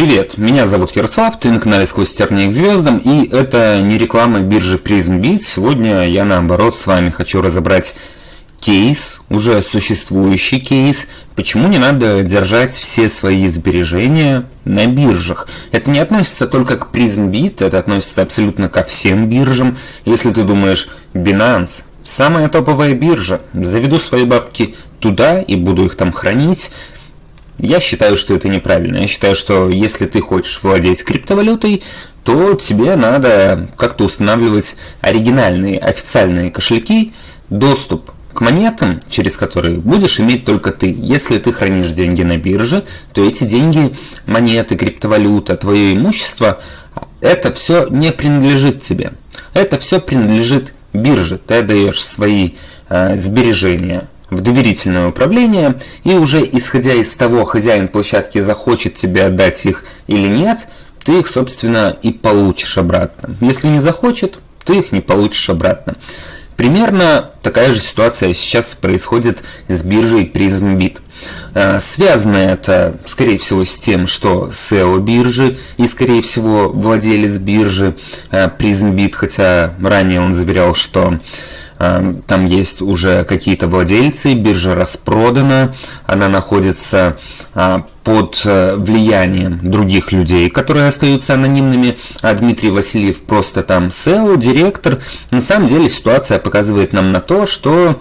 Привет, меня зовут Ярослав, ты на канале Сквозь тернии к звездам, и это не реклама биржи PrismBit. Сегодня я наоборот с вами хочу разобрать кейс, уже существующий кейс, почему не надо держать все свои сбережения на биржах. Это не относится только к PrismBit, это относится абсолютно ко всем биржам. Если ты думаешь, Binance, самая топовая биржа, заведу свои бабки туда и буду их там хранить, я считаю, что это неправильно. Я считаю, что если ты хочешь владеть криптовалютой, то тебе надо как-то устанавливать оригинальные, официальные кошельки, доступ к монетам, через которые будешь иметь только ты. Если ты хранишь деньги на бирже, то эти деньги, монеты, криптовалюта, твое имущество, это все не принадлежит тебе. Это все принадлежит бирже. Ты отдаешь свои э, сбережения в доверительное управление, и уже исходя из того, хозяин площадки захочет тебе отдать их или нет, ты их, собственно, и получишь обратно. Если не захочет, ты их не получишь обратно. Примерно такая же ситуация сейчас происходит с биржей PrismBit. Э, связано это, скорее всего, с тем, что SEO биржи и, скорее всего, владелец биржи э, PrismBit, хотя ранее он заверял, что там есть уже какие-то владельцы, биржа распродана, она находится а, под э, влиянием других людей, которые остаются анонимными, а Дмитрий Васильев просто там SEO, директор. На самом деле ситуация показывает нам на то, что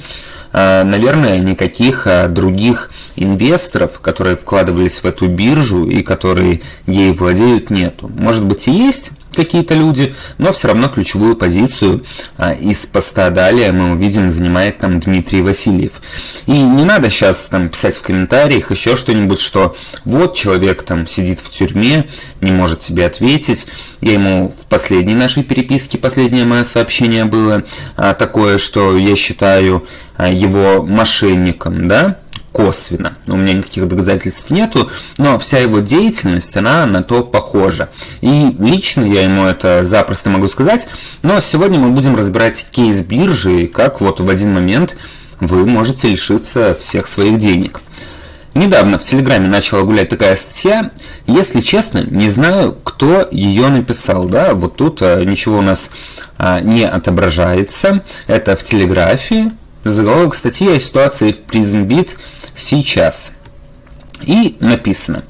э, наверное, никаких э, других инвесторов, которые вкладывались в эту биржу и которые ей владеют, нету. Может быть и есть, какие-то люди, но все равно ключевую позицию а, из поста далее мы увидим занимает там Дмитрий Васильев. И не надо сейчас там писать в комментариях еще что-нибудь, что вот человек там сидит в тюрьме, не может себе ответить. Я ему в последней нашей переписке, последнее мое сообщение было а, такое, что я считаю а, его мошенником, да, косвенно. У меня никаких доказательств нету, но вся его деятельность, она на то похожа. И лично я ему это запросто могу сказать, но сегодня мы будем разбирать кейс биржи, как вот в один момент вы можете лишиться всех своих денег. Недавно в Телеграме начала гулять такая статья. Если честно, не знаю, кто ее написал. Да, вот тут а, ничего у нас а, не отображается. Это в Телеграфе. Заголовок статьи о ситуации в PrismBit сейчас. И написано.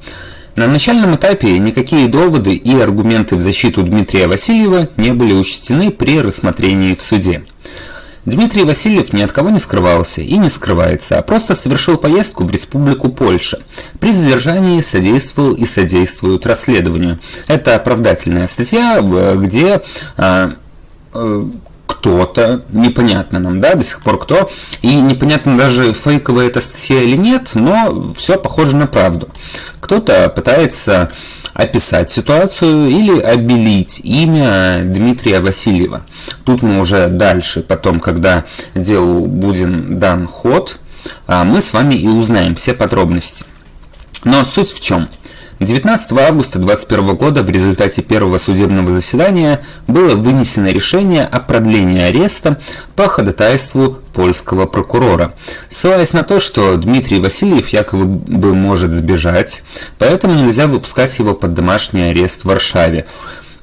На начальном этапе никакие доводы и аргументы в защиту Дмитрия Васильева не были учтены при рассмотрении в суде. Дмитрий Васильев ни от кого не скрывался и не скрывается, а просто совершил поездку в Республику Польша. При задержании содействовал и содействует расследованию. Это оправдательная статья, где а, э, кто-то, непонятно нам, да, до сих пор кто, и непонятно даже фейковая это статья или нет, но все похоже на правду. Кто-то пытается описать ситуацию или обелить имя Дмитрия Васильева. Тут мы уже дальше, потом, когда делу будет дан ход, а, мы с вами и узнаем все подробности. Но суть в чем? 19 августа 2021 года в результате первого судебного заседания было вынесено решение о продлении ареста по ходатайству польского прокурора, ссылаясь на то, что Дмитрий Васильев якобы бы может сбежать, поэтому нельзя выпускать его под домашний арест в Варшаве.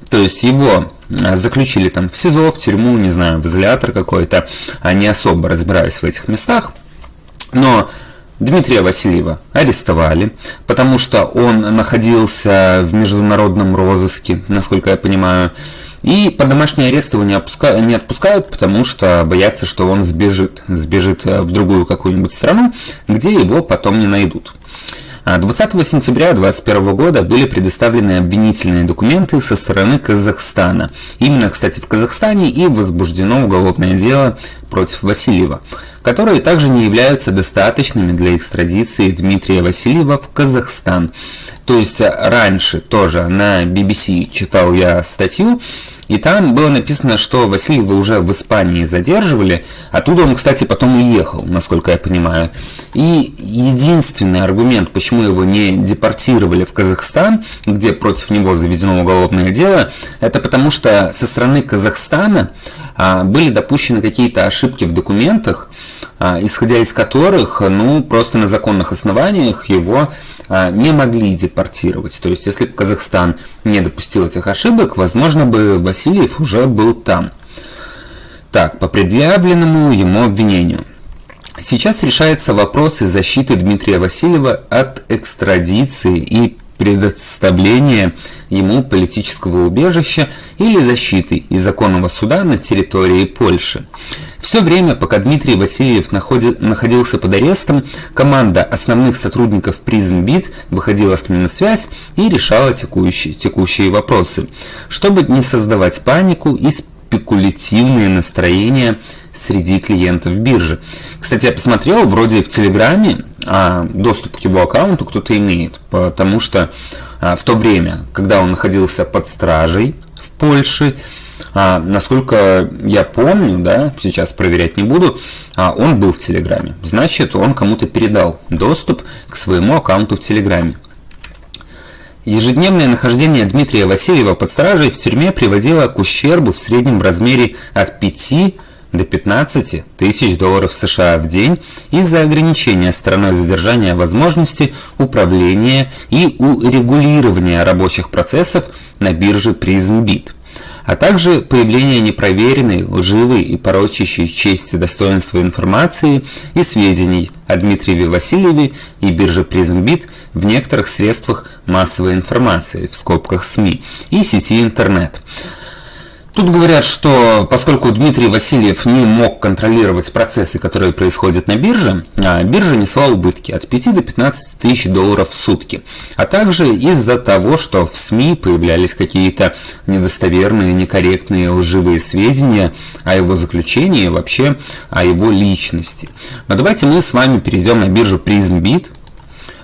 То есть его а, заключили там в СИЗО, в тюрьму, не знаю, в изолятор какой-то, а не особо разбираюсь в этих местах. Но Дмитрия Васильева арестовали, потому что он находился в международном розыске, насколько я понимаю. И по домашний арест его не, опуска... не отпускают, потому что боятся, что он сбежит, сбежит в другую какую-нибудь страну, где его потом не найдут. 20 а сентября 2021 года были предоставлены обвинительные документы со стороны Казахстана. Именно, кстати, в Казахстане и возбуждено уголовное дело против Васильева, которые также не являются достаточными для экстрадиции Дмитрия Васильева в Казахстан. То есть раньше тоже на BBC читал я статью, и там было написано, что Васильева уже в Испании задерживали. Оттуда он, кстати, потом уехал, насколько я понимаю. И единственный аргумент, почему его не депортировали в Казахстан, где против него заведено уголовное дело, это потому что со стороны Казахстана были допущены какие-то ошибки в документах, а, исходя из которых, ну, просто на законных основаниях его а, не могли депортировать. То есть, если бы Казахстан не допустил этих ошибок, возможно бы Васильев уже был там. Так, по предъявленному ему обвинению. Сейчас решается вопрос из защиты Дмитрия Васильева от экстрадиции и предоставления ему политического убежища или защиты из законного суда на территории Польши. Все время, пока Дмитрий Васильев находи, находился под арестом, команда основных сотрудников PrismBit выходила с ним на связь и решала текущие, текущие вопросы, чтобы не создавать панику и спекулятивные настроения среди клиентов биржи. Кстати, я посмотрел, вроде в Телеграме доступ к его аккаунту кто-то имеет, потому что а, в то время, когда он находился под стражей в Польше, а, насколько я помню, да, сейчас проверять не буду, а, он был в Телеграме. Значит, он кому-то передал доступ к своему аккаунту в Телеграме. Ежедневное нахождение Дмитрия Васильева под стражей в тюрьме приводило к ущербу в среднем в размере от 5 до 15 тысяч долларов США в день из-за ограничения страной задержания возможности управления и урегулирования рабочих процессов на бирже PrismBit а также появление непроверенной, лживой и порочащей честь и достоинства информации и сведений о Дмитриеве Васильеве и бирже PrismBit в некоторых средствах массовой информации, в скобках СМИ, и сети интернет. Тут говорят, что поскольку Дмитрий Васильев не мог контролировать процессы, которые происходят на бирже, а биржа несла убытки от 5 до 15 тысяч долларов в сутки. А также из-за того, что в СМИ появлялись какие-то недостоверные, некорректные, лживые сведения о его заключении вообще о его личности. Но давайте мы с вами перейдем на биржу PrismBit,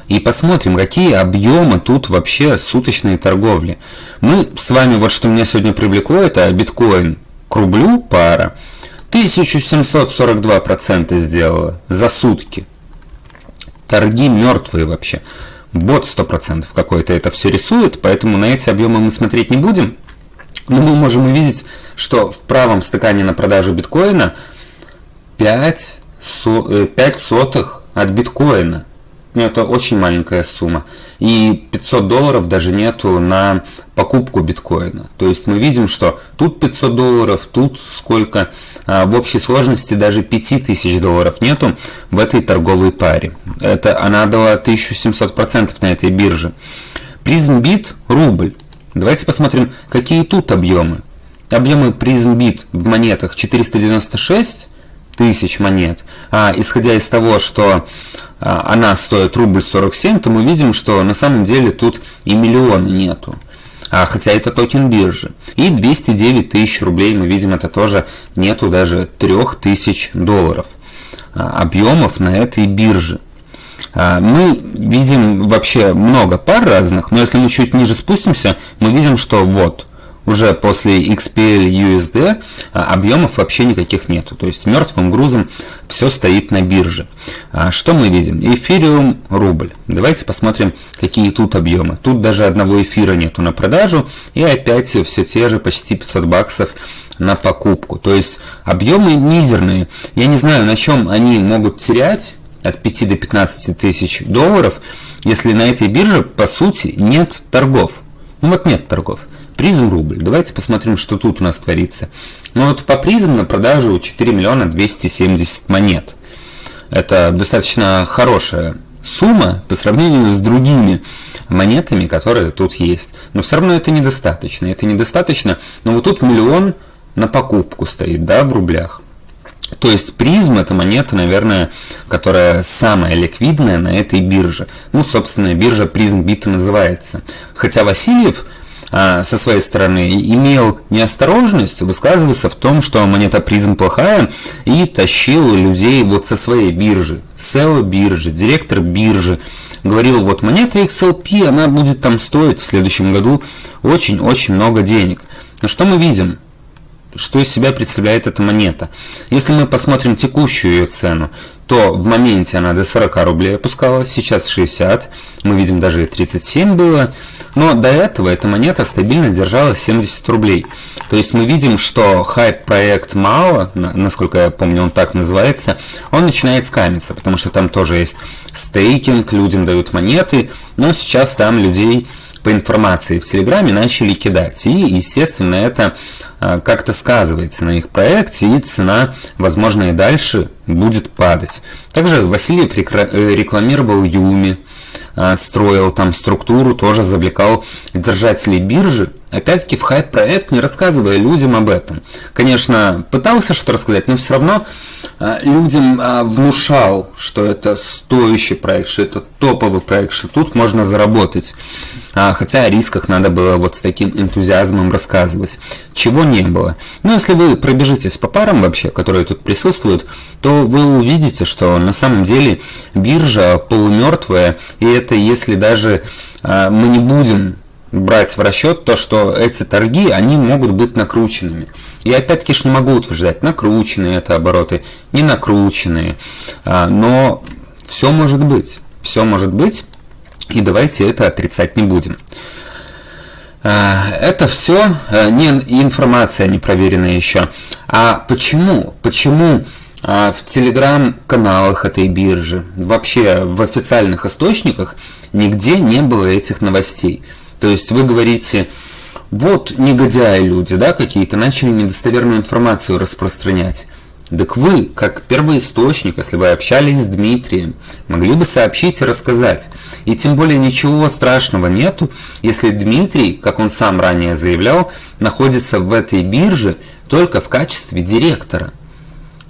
и посмотрим, какие объемы тут вообще суточной торговли. Мы с вами, вот что меня сегодня привлекло, это биткоин к рублю пара. 1742% сделала за сутки. Торги мертвые вообще. Бот 100% какой-то это все рисует, поэтому на эти объемы мы смотреть не будем. Но мы можем увидеть, что в правом стакане на продажу биткоина 5, со, 5 э, сотых от биткоина ну, это очень маленькая сумма. И 500 долларов даже нету на покупку биткоина. То есть мы видим, что тут 500 долларов, тут сколько. А в общей сложности даже 5000 долларов нету в этой торговой паре. Это она дала 1700% на этой бирже. PrismBit рубль. Давайте посмотрим, какие тут объемы. Объемы PrismBit в монетах 496 тысяч монет. А исходя из того, что она стоит рубль 47, то мы видим, что на самом деле тут и миллиона нету. А, хотя это токен биржи. И 209 тысяч рублей, мы видим, это тоже нету даже 3000 долларов а, объемов на этой бирже. А, мы видим вообще много пар разных, но если мы чуть ниже спустимся, мы видим, что вот – уже после XPL USD а, объемов вообще никаких нету. То есть мертвым грузом все стоит на бирже. А, что мы видим? Эфириум рубль. Давайте посмотрим, какие тут объемы. Тут даже одного эфира нету на продажу. И опять все те же почти 500 баксов на покупку. То есть объемы мизерные. Я не знаю, на чем они могут терять от 5 до 15 тысяч долларов, если на этой бирже по сути нет торгов. Ну вот нет торгов. Призм рубль. Давайте посмотрим, что тут у нас творится. Ну вот по призм на продажу 4 миллиона 270 монет. Это достаточно хорошая сумма по сравнению с другими монетами, которые тут есть. Но все равно это недостаточно. Это недостаточно. Но вот тут миллион на покупку стоит, да, в рублях. То есть призм это монета, наверное, которая самая ликвидная на этой бирже. Ну, собственно, биржа призм бита называется. Хотя Васильев со своей стороны имел неосторожность высказываться в том, что монета призм плохая и тащил людей вот со своей биржи, SEO биржи, директор биржи, говорил, вот монета XLP, она будет там стоить в следующем году очень-очень много денег. Но что мы видим? Что из себя представляет эта монета. Если мы посмотрим текущую ее цену, то в моменте она до 40 рублей опускалась, сейчас 60, мы видим даже и 37 было, но до этого эта монета стабильно держала 70 рублей. То есть мы видим, что хайп-проект мало, насколько я помню он так называется, он начинает скамиться, потому что там тоже есть стейкинг, людям дают монеты, но сейчас там людей по информации в Телеграме начали кидать. И, естественно, это как-то сказывается на их проекте, и цена, возможно, и дальше будет падать. Также Васильев э, рекламировал Юми, а, строил там структуру, тоже завлекал держателей биржи, опять-таки в хайп-проект, не рассказывая людям об этом. Конечно, пытался что-то рассказать, но все равно а, людям а, внушал, что это стоящий проект, что это топовый проект, что тут можно заработать. А, хотя о рисках надо было вот с таким энтузиазмом рассказывать. Чего не было. Но если вы пробежитесь по парам вообще, которые тут присутствуют, то вы увидите, что на самом деле биржа полумертвая, и это если даже мы не будем брать в расчет то, что эти торги, они могут быть накрученными. И опять-таки ж не могу утверждать, накрученные это обороты, не накрученные. А, но все может быть. Все может быть. И давайте это отрицать не будем. А, это все а, не информация не проверенная еще. А почему? Почему в телеграм-каналах этой биржи, вообще в официальных источниках нигде не было этих новостей? То есть вы говорите, вот негодяи люди, да, какие-то, начали недостоверную информацию распространять. Так вы, как первый источник, если вы общались с Дмитрием, могли бы сообщить и рассказать. И тем более ничего страшного нету, если Дмитрий, как он сам ранее заявлял, находится в этой бирже только в качестве директора.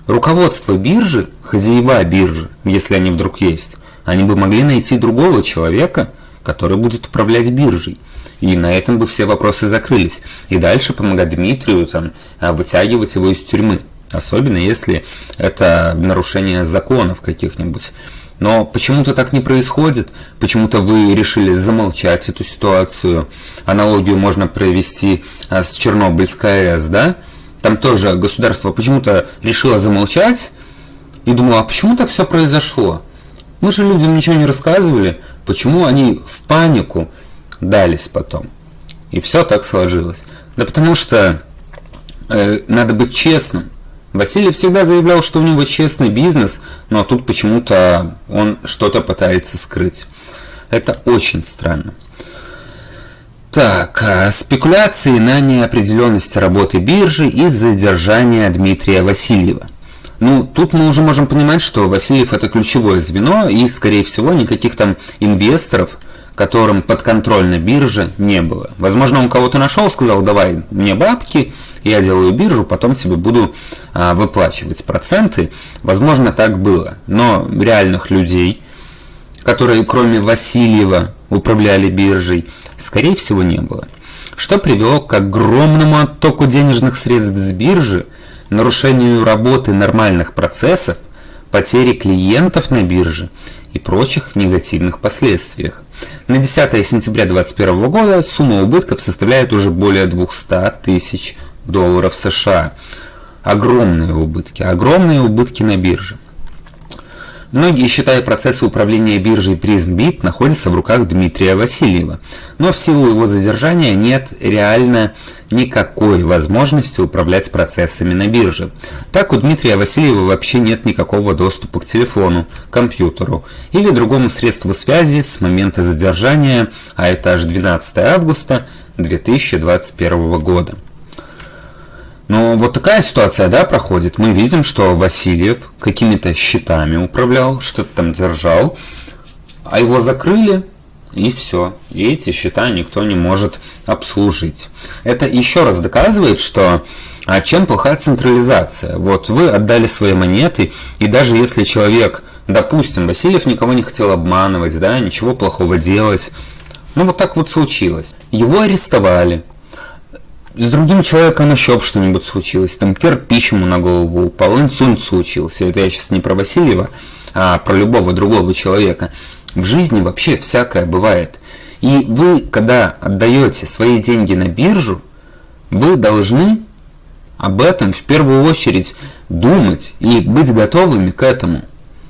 Руководство биржи, хозяева биржи, если они вдруг есть, они бы могли найти другого человека, который будет управлять биржей. И на этом бы все вопросы закрылись. И дальше помогать Дмитрию там, а, вытягивать его из тюрьмы. Особенно если это нарушение законов каких-нибудь. Но почему-то так не происходит. Почему-то вы решили замолчать эту ситуацию. Аналогию можно провести а, с Чернобыльской АЭС, да? Там тоже государство почему-то решило замолчать и думало, а почему так все произошло? Мы же людям ничего не рассказывали, почему они в панику дались потом. И все так сложилось. Да потому что э, надо быть честным. Василий всегда заявлял, что у него честный бизнес, но тут почему-то он что-то пытается скрыть. Это очень странно. Так, а спекуляции на неопределенность работы биржи и задержание Дмитрия Васильева. Ну, тут мы уже можем понимать, что Васильев это ключевое звено, и, скорее всего, никаких там инвесторов которым подконтрольна биржа, не было. Возможно, он кого-то нашел, сказал, давай мне бабки, я делаю биржу, потом тебе буду а, выплачивать проценты. Возможно, так было. Но реальных людей, которые кроме Васильева управляли биржей, скорее всего, не было. Что привело к огромному оттоку денежных средств с биржи, нарушению работы нормальных процессов, потере клиентов на бирже и прочих негативных последствиях. На 10 сентября 2021 года сумма убытков составляет уже более 200 тысяч долларов США. Огромные убытки, огромные убытки на бирже. Многие считают процессы управления биржей PrismBit находятся в руках Дмитрия Васильева, но в силу его задержания нет реально никакой возможности управлять процессами на бирже. Так у Дмитрия Васильева вообще нет никакого доступа к телефону, компьютеру или другому средству связи с момента задержания, а это аж 12 августа 2021 года. Но вот такая ситуация, да, проходит. Мы видим, что Васильев какими-то счетами управлял, что-то там держал, а его закрыли, и все. И эти счета никто не может обслужить. Это еще раз доказывает, что а чем плохая централизация. Вот вы отдали свои монеты, и даже если человек, допустим, Васильев никого не хотел обманывать, да, ничего плохого делать, ну вот так вот случилось. Его арестовали, с другим человеком еще что-нибудь случилось, там кирпич ему на голову упал, инсульт случился. Это я сейчас не про Васильева, а про любого другого человека. В жизни вообще всякое бывает. И вы, когда отдаете свои деньги на биржу, вы должны об этом в первую очередь думать и быть готовыми к этому.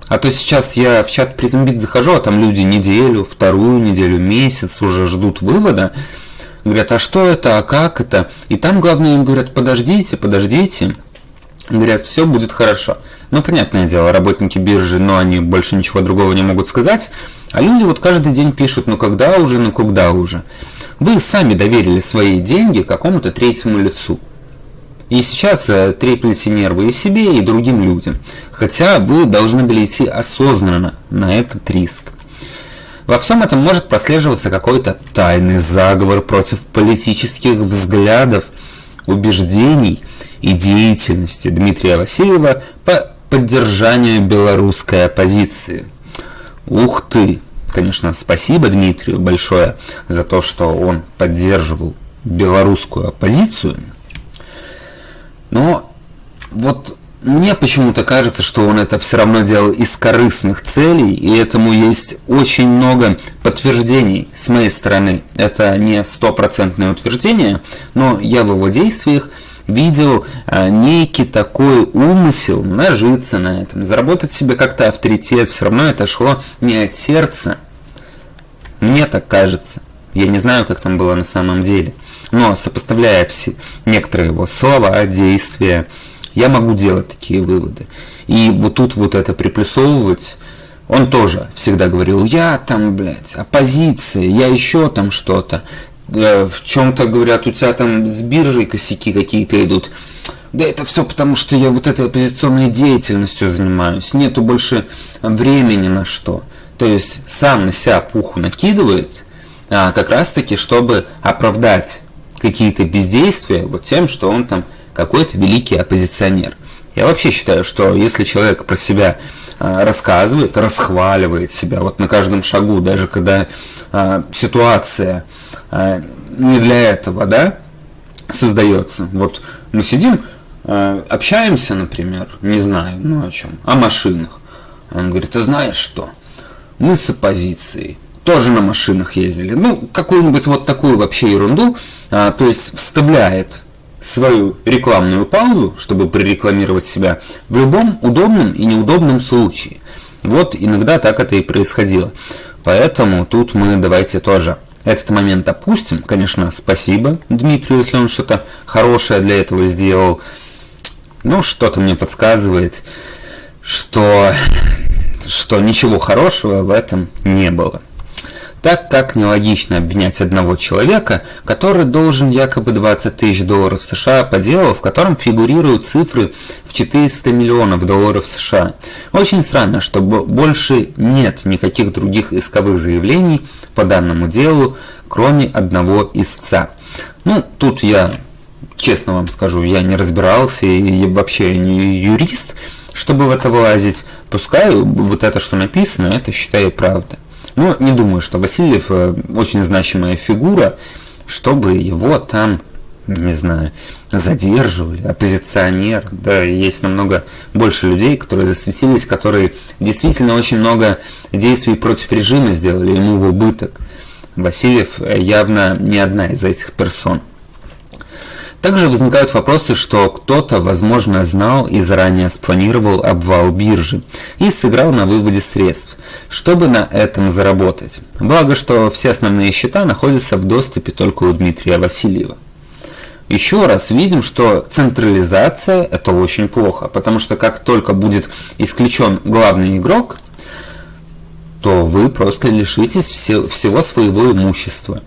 А то сейчас я в чат Призмбит захожу, а там люди неделю, вторую неделю, месяц уже ждут вывода. Говорят, а что это, а как это? И там главное им говорят, подождите, подождите. Говорят, все будет хорошо. Ну, понятное дело, работники биржи, но они больше ничего другого не могут сказать. А люди вот каждый день пишут, ну когда уже, ну когда уже. Вы сами доверили свои деньги какому-то третьему лицу. И сейчас э, треплете нервы и себе, и другим людям. Хотя вы должны были идти осознанно на этот риск. Во всем этом может прослеживаться какой-то тайный заговор против политических взглядов, убеждений и деятельности Дмитрия Васильева по поддержанию белорусской оппозиции. Ух ты! Конечно, спасибо Дмитрию большое за то, что он поддерживал белорусскую оппозицию. Но вот мне почему-то кажется, что он это все равно делал из корыстных целей, и этому есть очень много подтверждений с моей стороны. Это не стопроцентное утверждение, но я в его действиях видел а, некий такой умысел нажиться на этом, заработать себе как-то авторитет, все равно это шло не от сердца. Мне так кажется. Я не знаю, как там было на самом деле. Но сопоставляя все некоторые его слова, действия, я могу делать такие выводы. И вот тут вот это приплюсовывать, он тоже всегда говорил, я там, блядь, оппозиция, я еще там что-то. Э, в чем-то говорят, у тебя там с биржей косяки какие-то идут. Да это все потому, что я вот этой оппозиционной деятельностью занимаюсь. Нету больше времени на что. То есть сам на себя пуху накидывает, а, как раз таки, чтобы оправдать какие-то бездействия вот тем, что он там какой-то великий оппозиционер. Я вообще считаю, что если человек про себя а, рассказывает, расхваливает себя вот на каждом шагу, даже когда а, ситуация а, не для этого, да, создается. Вот мы сидим, общаемся, например, не знаю, ну о чем, о машинах. Он говорит, ты знаешь что? Мы с оппозицией тоже на машинах ездили. Ну, какую-нибудь вот такую вообще ерунду, а, то есть вставляет свою рекламную паузу, чтобы прорекламировать себя в любом удобном и неудобном случае. Вот иногда так это и происходило. Поэтому тут мы давайте тоже этот момент опустим. Конечно, спасибо Дмитрию, если он что-то хорошее для этого сделал. Но что-то мне подсказывает, что, что ничего хорошего в этом не было так как нелогично обвинять одного человека, который должен якобы 20 тысяч долларов США по делу, в котором фигурируют цифры в 400 миллионов долларов США. Очень странно, что больше нет никаких других исковых заявлений по данному делу, кроме одного истца. Ну, тут я, честно вам скажу, я не разбирался и вообще не юрист, чтобы в это влазить. Пускай вот это, что написано, это считаю правда. Но не думаю, что Васильев э, очень значимая фигура, чтобы его там, не знаю, задерживали, оппозиционер. Да, есть намного больше людей, которые засветились, которые действительно очень много действий против режима сделали, ему в убыток. Васильев э, явно не одна из этих персон. Также возникают вопросы, что кто-то, возможно, знал и заранее спланировал обвал биржи и сыграл на выводе средств, чтобы на этом заработать. Благо, что все основные счета находятся в доступе только у Дмитрия Васильева. Еще раз видим, что централизация это очень плохо, потому что как только будет исключен главный игрок, то вы просто лишитесь всего своего имущества.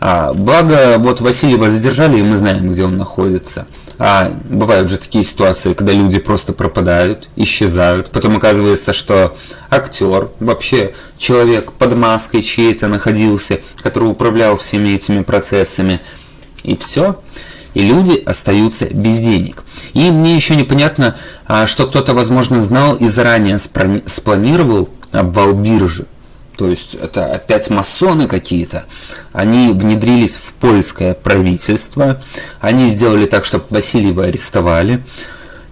А, благо, вот Васильева задержали, и мы знаем, где он находится. А бывают же такие ситуации, когда люди просто пропадают, исчезают. Потом оказывается, что актер, вообще человек под маской чьей-то находился, который управлял всеми этими процессами. И все. И люди остаются без денег. И мне еще непонятно, а, что кто-то, возможно, знал и заранее спланировал обвал биржи. То есть это опять масоны какие-то. Они внедрились в польское правительство. Они сделали так, чтобы Васильева арестовали.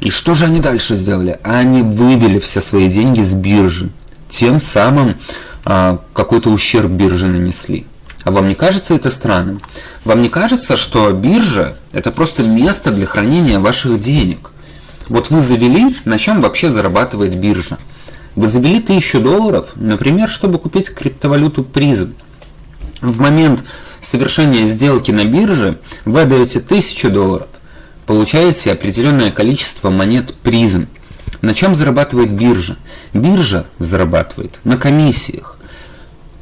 И что же они дальше сделали? Они вывели все свои деньги с биржи. Тем самым а, какой-то ущерб бирже нанесли. А вам не кажется это странным? Вам не кажется, что биржа Это просто место для хранения ваших денег. Вот вы завели, на чем вообще зарабатывает биржа. Вы завели 1000 долларов, например, чтобы купить криптовалюту призм. В момент совершения сделки на бирже вы отдаете 1000 долларов, получаете определенное количество монет призм. На чем зарабатывает биржа? Биржа зарабатывает на комиссиях.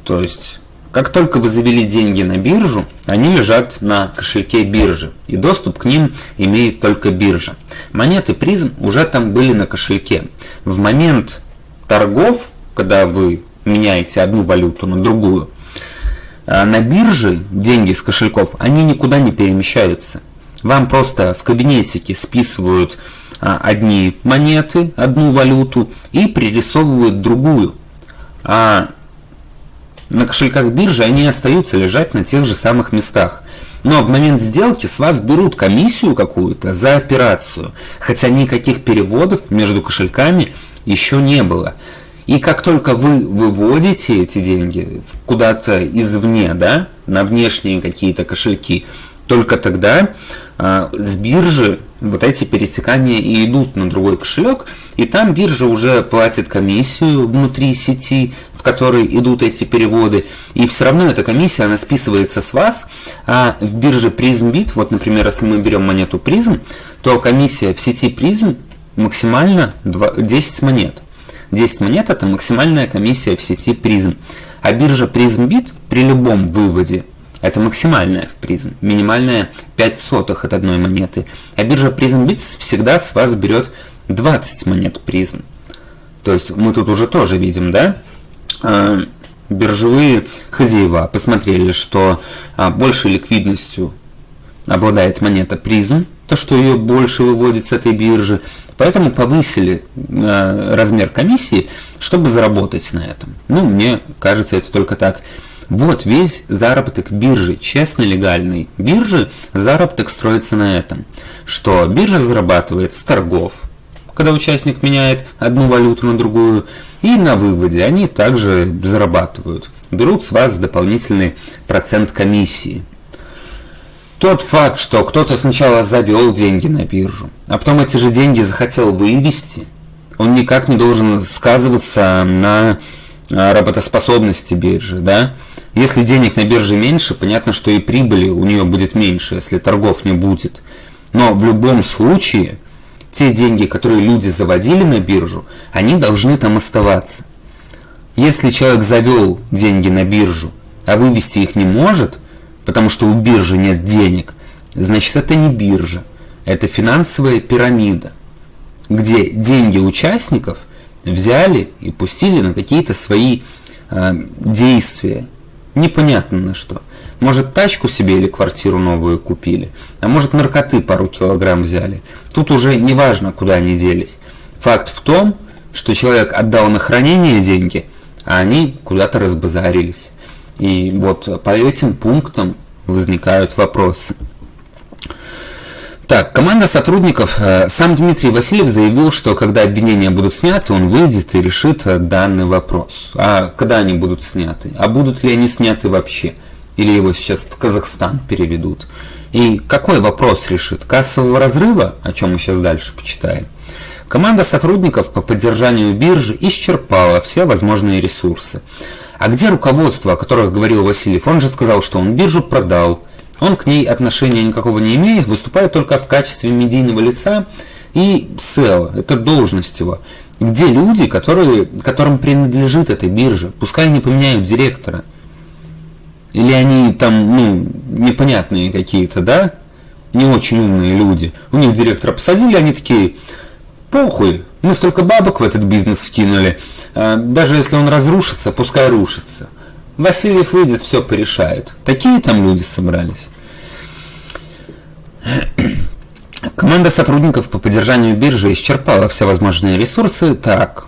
То есть, как только вы завели деньги на биржу, они лежат на кошельке биржи, и доступ к ним имеет только биржа. Монеты призм уже там были на кошельке. В момент торгов, когда вы меняете одну валюту на другую, а на бирже деньги с кошельков, они никуда не перемещаются. Вам просто в кабинетике списывают а, одни монеты, одну валюту и пририсовывают другую. А на кошельках биржи они остаются лежать на тех же самых местах. Но в момент сделки с вас берут комиссию какую-то за операцию, хотя никаких переводов между кошельками еще не было. И как только вы выводите эти деньги куда-то извне, да, на внешние какие-то кошельки, только тогда э, с биржи вот эти перетекания и идут на другой кошелек, и там биржа уже платит комиссию внутри сети, в которой идут эти переводы, и все равно эта комиссия, она списывается с вас, а в бирже PrismBit, вот, например, если мы берем монету Prism, то комиссия в сети Prism максимально 10 монет. 10 монет это максимальная комиссия в сети Prism. А биржа PrismBit при любом выводе это максимальная в призм, минимальная 5 сотых от одной монеты. А биржа PrismBit всегда с вас берет 20 монет призм. То есть мы тут уже тоже видим, да? А, биржевые хозяева посмотрели, что а, большей ликвидностью обладает монета призм, то, что ее больше выводит с этой биржи, Поэтому повысили э, размер комиссии, чтобы заработать на этом. Ну, мне кажется, это только так. Вот весь заработок биржи, честно легальной биржи, заработок строится на этом, что биржа зарабатывает с торгов, когда участник меняет одну валюту на другую, и на выводе они также зарабатывают, берут с вас дополнительный процент комиссии. Тот факт, что кто-то сначала завел деньги на биржу, а потом эти же деньги захотел вывести, он никак не должен сказываться на а, работоспособности биржи, да? Если денег на бирже меньше, понятно, что и прибыли у нее будет меньше, если торгов не будет. Но в любом случае, те деньги, которые люди заводили на биржу, они должны там оставаться. Если человек завел деньги на биржу, а вывести их не может, потому что у биржи нет денег, значит это не биржа, это финансовая пирамида, где деньги участников взяли и пустили на какие-то свои э, действия, непонятно на что. Может тачку себе или квартиру новую купили, а может наркоты пару килограмм взяли. Тут уже не важно, куда они делись. Факт в том, что человек отдал на хранение деньги, а они куда-то разбазарились. И вот по этим пунктам возникают вопросы. Так, команда сотрудников. Э, сам Дмитрий Васильев заявил, что когда обвинения будут сняты, он выйдет и решит э, данный вопрос. А когда они будут сняты? А будут ли они сняты вообще? Или его сейчас в Казахстан переведут? И какой вопрос решит? Кассового разрыва, о чем мы сейчас дальше почитаем? Команда сотрудников по поддержанию биржи исчерпала все возможные ресурсы. А где руководство, о которых говорил Васильев? Он же сказал, что он биржу продал. Он к ней отношения никакого не имеет, выступает только в качестве медийного лица и SEO, это должность его. Где люди, которые, которым принадлежит эта биржа? Пускай они поменяют директора. Или они там, ну, непонятные какие-то, да? Не очень умные люди. У них директора посадили, они такие, похуй, мы столько бабок в этот бизнес вкинули. А, даже если он разрушится, пускай рушится. Васильев выйдет, все порешает. Такие там люди собрались. Команда сотрудников по поддержанию биржи исчерпала все возможные ресурсы. Так,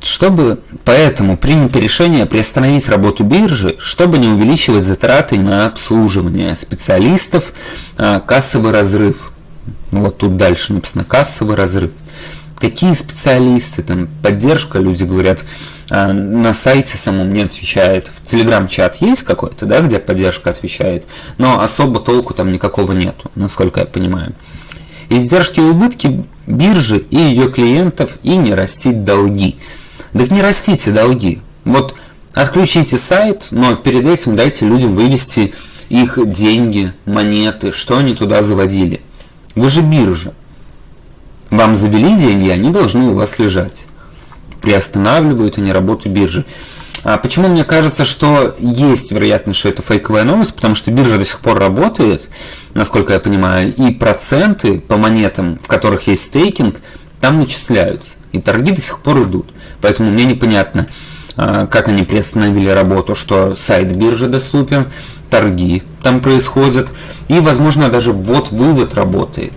чтобы поэтому принято решение приостановить работу биржи, чтобы не увеличивать затраты на обслуживание специалистов, а, кассовый разрыв. Вот тут дальше написано кассовый разрыв. какие специалисты, там, поддержка, люди говорят, а, на сайте самом не отвечает. В Телеграм-чат есть какой-то, да, где поддержка отвечает, но особо толку там никакого нету, насколько я понимаю. Издержки и убытки биржи и ее клиентов и не растить долги. Так не растите долги. Вот отключите сайт, но перед этим дайте людям вывести их деньги, монеты, что они туда заводили. Вы же биржа. Вам завели деньги, они должны у вас лежать. Приостанавливают они работу биржи. А почему мне кажется, что есть вероятность, что это фейковая новость? Потому что биржа до сих пор работает, насколько я понимаю, и проценты по монетам, в которых есть стейкинг, там начисляются. И торги до сих пор идут. Поэтому мне непонятно, как они приостановили работу, что сайт биржи доступен, торги там происходят, и, возможно, даже ввод-вывод работает.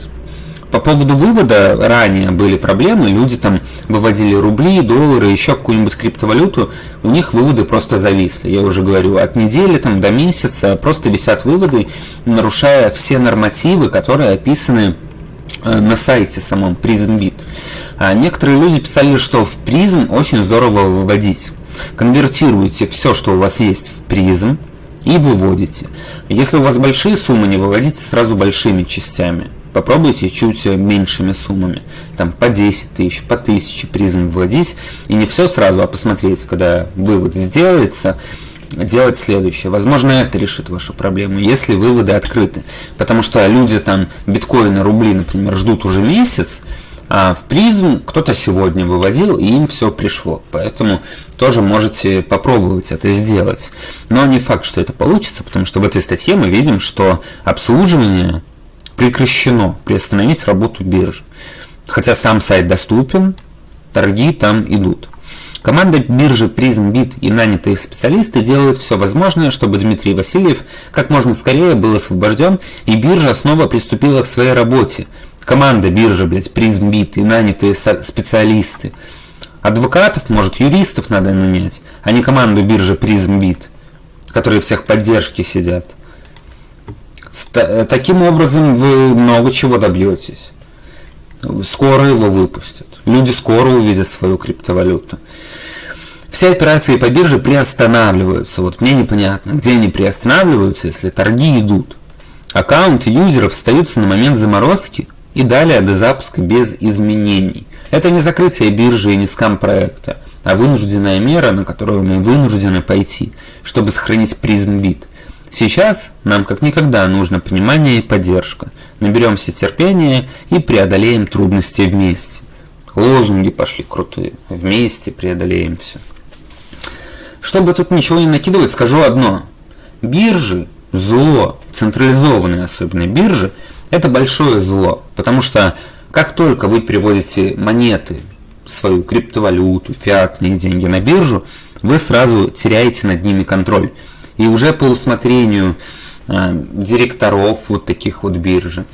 По поводу вывода ранее были проблемы, люди там выводили рубли, доллары, еще какую-нибудь криптовалюту, у них выводы просто зависли. Я уже говорю, от недели там, до месяца просто висят выводы, нарушая все нормативы, которые описаны э, на сайте самом PrismBit. А некоторые люди писали, что в призм очень здорово выводить. Конвертируйте все, что у вас есть в призм и выводите. Если у вас большие суммы, не выводите сразу большими частями. Попробуйте чуть меньшими суммами, там по 10 тысяч, по 1000 призм вводить, и не все сразу, а посмотреть, когда вывод сделается, делать следующее. Возможно, это решит вашу проблему, если выводы открыты. Потому что люди там биткоины, рубли, например, ждут уже месяц, а в призм кто-то сегодня выводил, и им все пришло. Поэтому тоже можете попробовать это сделать. Но не факт, что это получится, потому что в этой статье мы видим, что обслуживание прекращено, приостановить работу биржи. Хотя сам сайт доступен, торги там идут. Команда биржи PrismBit и нанятые специалисты делают все возможное, чтобы Дмитрий Васильев как можно скорее был освобожден и биржа снова приступила к своей работе. Команда биржи, блядь, PrismBit и нанятые специалисты. Адвокатов, может, юристов надо нанять, а не команду биржи PrismBit, которые всех поддержки сидят. Таким образом вы много чего добьетесь. Скоро его выпустят. Люди скоро увидят свою криптовалюту. Все операции по бирже приостанавливаются. Вот мне непонятно, где они приостанавливаются, если торги идут. Аккаунты юзеров остаются на момент заморозки и далее до запуска без изменений. Это не закрытие биржи и не скам проекта, а вынужденная мера, на которую мы вынуждены пойти, чтобы сохранить призм бит. Сейчас нам как никогда нужно понимание и поддержка. Наберемся терпения и преодолеем трудности вместе. Лозунги пошли крутые. Вместе преодолеем все. Чтобы тут ничего не накидывать, скажу одно. Биржи – зло. Централизованные особенно биржи – это большое зло. Потому что как только вы переводите монеты, свою криптовалюту, фиатные деньги на биржу, вы сразу теряете над ними контроль. И уже по усмотрению а, директоров вот таких вот биржи,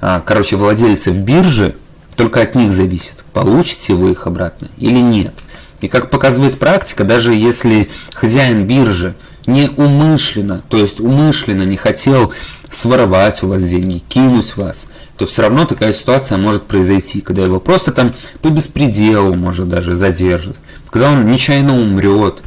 а, короче, владельцев биржи, только от них зависит, получите вы их обратно или нет. И как показывает практика, даже если хозяин биржи не умышленно, то есть умышленно не хотел своровать у вас деньги, кинуть вас, то все равно такая ситуация может произойти, когда его просто там по беспределу может даже задержат, когда он нечаянно умрет,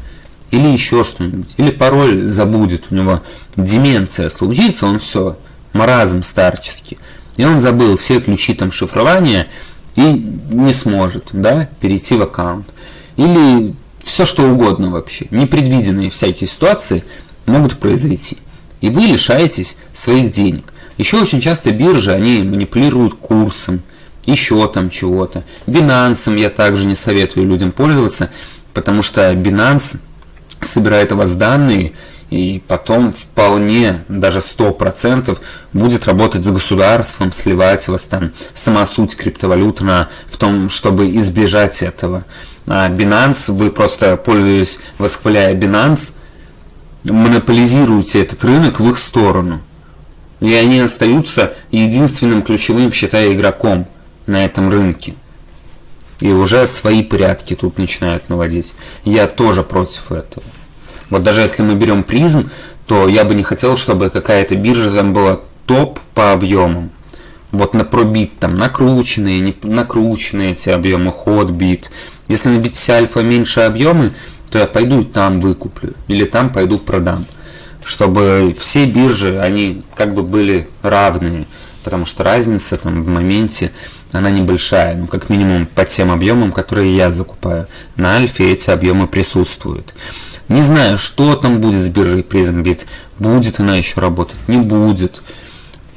или еще что-нибудь, или пароль забудет, у него деменция случится, он все, маразм старческий, и он забыл все ключи там шифрования и не сможет, да, перейти в аккаунт. Или все что угодно вообще, непредвиденные всякие ситуации могут произойти, и вы лишаетесь своих денег. Еще очень часто биржи, они манипулируют курсом, еще там чего-то. Binance я также не советую людям пользоваться, потому что Binance собирает у вас данные, и потом вполне, даже 100% будет работать с государством, сливать вас там, сама суть криптовалют на, в том, чтобы избежать этого. А Binance, вы просто, пользуясь, восхваляя Binance, монополизируете этот рынок в их сторону. И они остаются единственным ключевым, считая, игроком на этом рынке. И уже свои порядки тут начинают наводить. Я тоже против этого. Вот даже если мы берем призм, то я бы не хотел, чтобы какая-то биржа там была топ по объемам. вот на пробит там накрученные, не накрученные эти объемы, ход бит. Если на BTC альфа меньше объемы, то я пойду там выкуплю или там пойду продам. Чтобы все биржи, они как бы были равные, потому что разница там в моменте, она небольшая, ну как минимум по тем объемам, которые я закупаю. На альфе эти объемы присутствуют. Не знаю, что там будет с биржей PrismBit, будет она еще работать, не будет.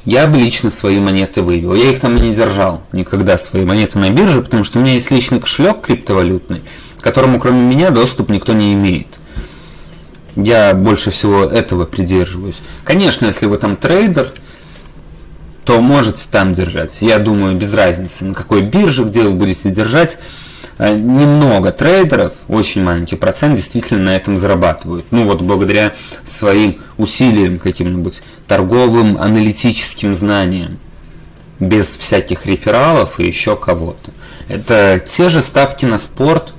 Я бы лично свои монеты вывел. Я их там не держал никогда, свои монеты на бирже, потому что у меня есть личный кошелек криптовалютный, которому кроме меня доступ никто не имеет. Я больше всего этого придерживаюсь. Конечно, если вы там трейдер, то можете там держать. Я думаю, без разницы, на какой бирже, где вы будете держать. Э, немного трейдеров, очень маленький процент, действительно на этом зарабатывают. Ну вот благодаря своим усилиям каким-нибудь, торговым, аналитическим знаниям, без всяких рефералов и еще кого-то. Это те же ставки на спорт,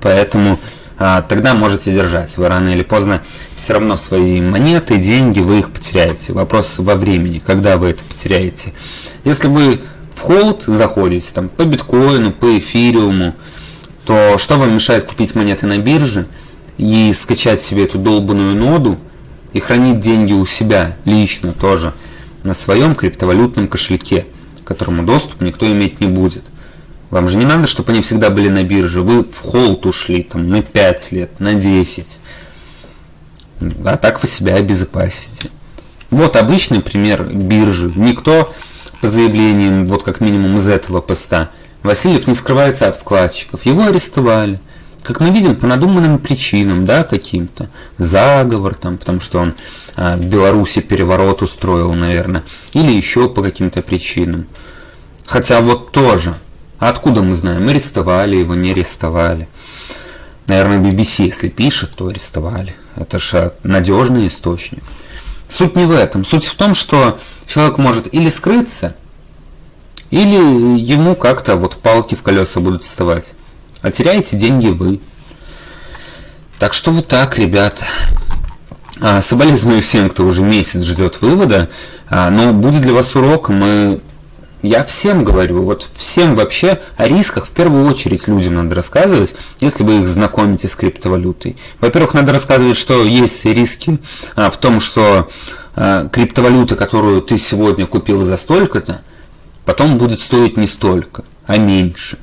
поэтому а, тогда можете держать. Вы рано или поздно все равно свои монеты, деньги, вы их потеряете. Вопрос во времени, когда вы это потеряете. Если вы в холд заходите, там, по биткоину, по эфириуму, то что вам мешает купить монеты на бирже и скачать себе эту долбанную ноду и хранить деньги у себя лично тоже на своем криптовалютном кошельке, которому доступ никто иметь не будет. Вам же не надо, чтобы они всегда были на бирже. Вы в холд ушли там на 5 лет, на 10. А так вы себя обезопасите. Вот обычный пример биржи. Никто по заявлениям, вот как минимум из этого поста, Васильев не скрывается от вкладчиков. Его арестовали. Как мы видим, по надуманным причинам, да, каким-то. Заговор там, потому что он а, в Беларуси переворот устроил, наверное. Или еще по каким-то причинам. Хотя вот тоже. Откуда мы знаем? Арестовали его, не арестовали. Наверное, BBC, если пишет, то арестовали. Это же надежный источник. Суть не в этом. Суть в том, что человек может или скрыться, или ему как-то вот палки в колеса будут вставать. А теряете деньги вы. Так что вот так, ребята. А, соболезную всем, кто уже месяц ждет вывода. А, но будет для вас урок, мы я всем говорю, вот всем вообще о рисках в первую очередь людям надо рассказывать, если вы их знакомите с криптовалютой. Во-первых, надо рассказывать, что есть риски а, в том, что а, криптовалюта, которую ты сегодня купил за столько-то, потом будет стоить не столько, а меньше.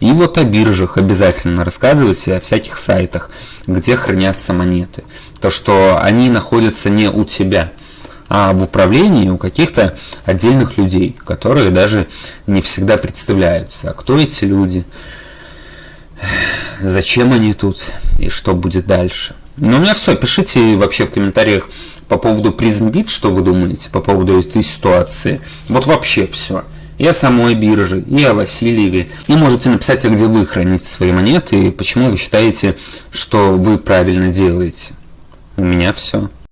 И вот о биржах обязательно рассказывать, о всяких сайтах, где хранятся монеты. То, что они находятся не у тебя – а в управлении у каких-то отдельных людей, которые даже не всегда представляются. А кто эти люди? Зачем они тут? И что будет дальше? Ну, у меня все. Пишите вообще в комментариях по поводу PrismBit, что вы думаете по поводу этой ситуации. Вот вообще все. И о самой бирже, и о Васильеве. И можете написать, а где вы храните свои монеты, и почему вы считаете, что вы правильно делаете. У меня все.